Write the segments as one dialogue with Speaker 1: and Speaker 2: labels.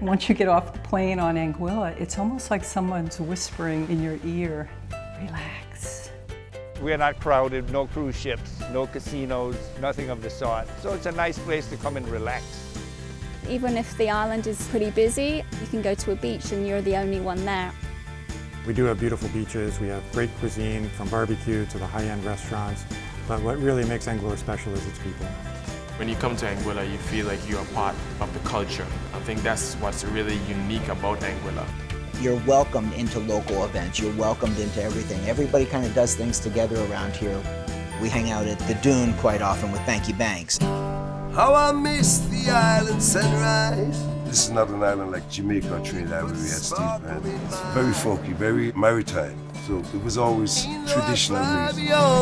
Speaker 1: Once you get off the plane on Anguilla, it's almost like someone's whispering in your ear, relax.
Speaker 2: We're not crowded, no cruise ships, no casinos, nothing of the sort. So it's a nice place to come and relax.
Speaker 3: Even if the island is pretty busy, you can go to a beach and you're the only one there.
Speaker 4: We do have beautiful beaches, we have great cuisine from barbecue to the high-end restaurants, but what really makes Anguilla special is its people.
Speaker 5: When you come to Anguilla, you feel like you're a part of the culture. I think that's what's really unique about Anguilla.
Speaker 6: You're welcomed into local events, you're welcomed into everything. Everybody kind of does things together around here. We hang out at the Dune quite often with Bankie Banx.
Speaker 7: How I miss the island sunrise. This is not an island like Jamaica or Trinidad where we had steel band. It's very folky, very maritime. So it was always traditional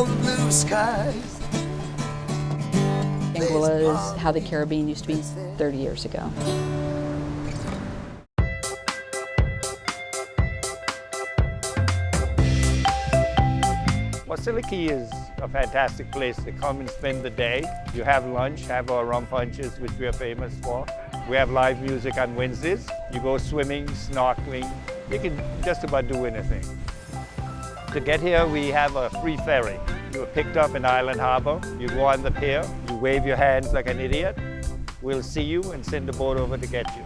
Speaker 7: music.
Speaker 8: Anguilla is how the Caribbean used to be 30 years ago.
Speaker 2: Wasiliki is a fantastic place to come and spend the day. You have lunch, have our rum punches, which we are famous for. We have live music on Wednesdays. You go swimming, snorkeling. You can just about do anything. To get here, we have a free ferry. You are picked up in Island Harbor. You go on the pier. Wave your hands like an idiot. We'll see you and send the boat over to get you.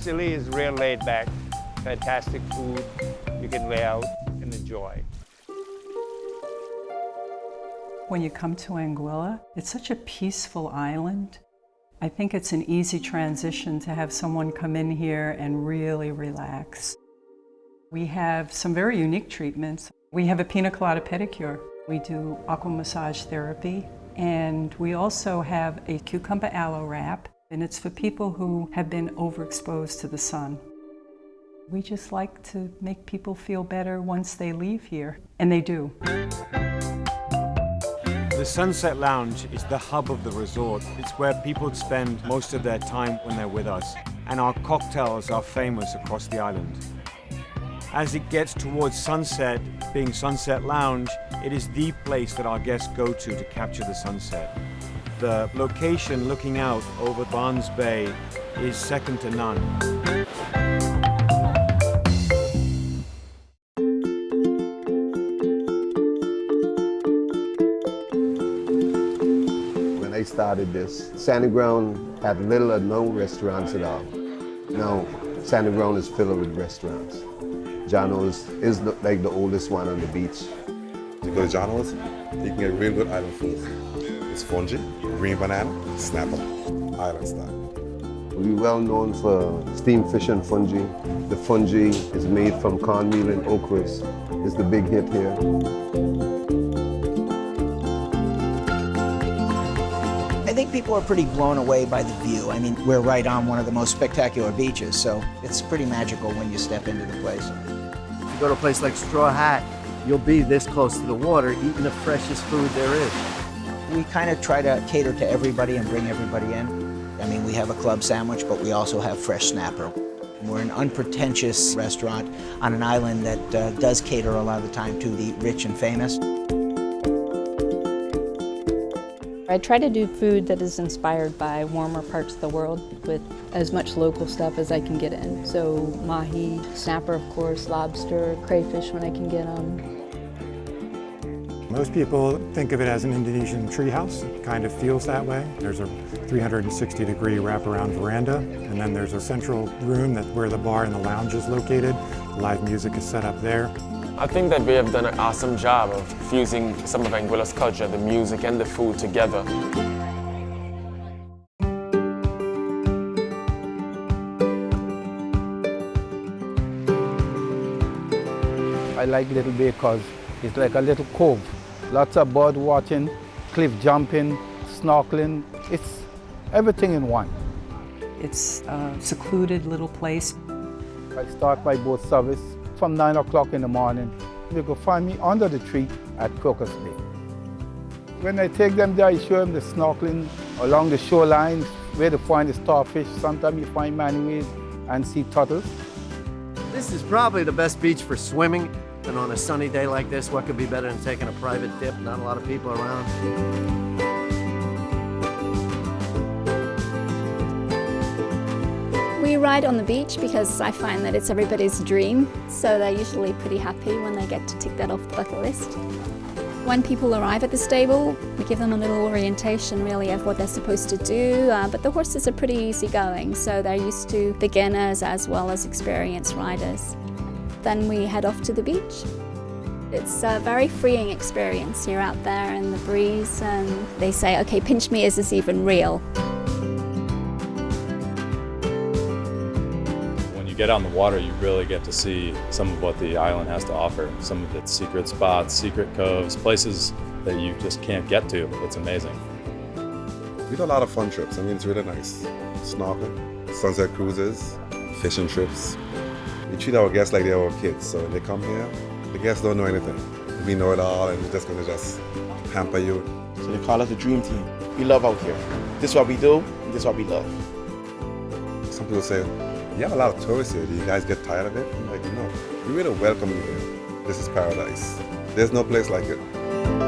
Speaker 2: Scilly is real laid back. Fantastic food. You can lay out and enjoy.
Speaker 1: When you come to Anguilla, it's such a peaceful island. I think it's an easy transition to have someone come in here and really relax. We have some very unique treatments. We have a pina colada pedicure. We do aqua massage therapy. And we also have a cucumber aloe wrap. And it's for people who have been overexposed to the sun. We just like to make people feel better once they leave here. And they do.
Speaker 9: The Sunset Lounge is the hub of the resort. It's where people spend most of their time when they're with us. And our cocktails are famous across the island. As it gets towards sunset, being Sunset Lounge, it is the place that our guests go to to capture the sunset. The location looking out over Barnes Bay is second to none.
Speaker 10: When I started this, Sandy Ground had little or no restaurants at all. Now, Sandy Ground is filled with restaurants. Johnno's is the, like the oldest one on the beach.
Speaker 11: You go to Johnno's, you can get real good island food. It's fungi, green banana, snapper, island style.
Speaker 10: We're well known for steamed fish and fungi. The fungi is made from cornmeal and okras. It's the big hit here.
Speaker 6: I think people are pretty blown away by the view. I mean, we're right on one of the most spectacular beaches, so it's pretty magical when you step into the place.
Speaker 12: Go to a place like Straw Hat, you'll be this close to the water eating the freshest food there is.
Speaker 6: We kind of try to cater to everybody and bring everybody in. I mean, we have a club sandwich, but we also have fresh snapper. We're an unpretentious restaurant on an island that uh, does cater a lot of the time to the rich and famous.
Speaker 8: I try to do food that is inspired by warmer parts of the world with as much local stuff as I can get in. So mahi, snapper of course, lobster, crayfish when I can get them.
Speaker 4: Most people think of it as an Indonesian treehouse. It kind of feels that way. There's a 360 degree wraparound veranda, and then there's a central room that where the bar and the lounge is located. Live music is set up there.
Speaker 5: I think that we have done an awesome job of fusing some of Anguilla's culture, the music and the food together.
Speaker 13: I like Little Bay because it's like a little cove. Lots of bird watching, cliff jumping, snorkeling. It's everything in one.
Speaker 1: It's a secluded little place.
Speaker 13: I start my boat service from 9 o'clock in the morning. You can find me under the tree at Crocus Bay. When I take them there, I show them the snorkeling along the shoreline, where to find the starfish. Sometimes you find manatees and sea turtles.
Speaker 12: This is probably the best beach for swimming. And on a sunny day like this, what could be better than taking a private dip? Not a lot of people around.
Speaker 3: We ride on the beach because I find that it's everybody's dream, so they're usually pretty happy when they get to tick that off the bucket list. When people arrive at the stable, we give them a little orientation really of what they're supposed to do, uh, but the horses are pretty easygoing, so they're used to beginners as well as experienced riders. Then we head off to the beach. It's a very freeing experience. You're out there in the breeze and they say, okay, pinch me, is this even real?
Speaker 14: Get on the water, you really get to see some of what the island has to offer. Some of its secret spots, secret coves, places that you just can't get to. It's amazing.
Speaker 11: We do a lot of fun trips. I mean, it's really nice. Snorkeling, sunset cruises, fishing trips. We treat our guests like they're our kids. So when they come here, the guests don't know anything. We know it all and we're just going to just pamper you.
Speaker 15: So they call us the dream team. We love out here. This is what we do, and this is what we love.
Speaker 11: Some people say, you have a lot of tourists here. Do you guys get tired of it? I'm like, no. We really welcome you here. This is paradise. There's no place like it.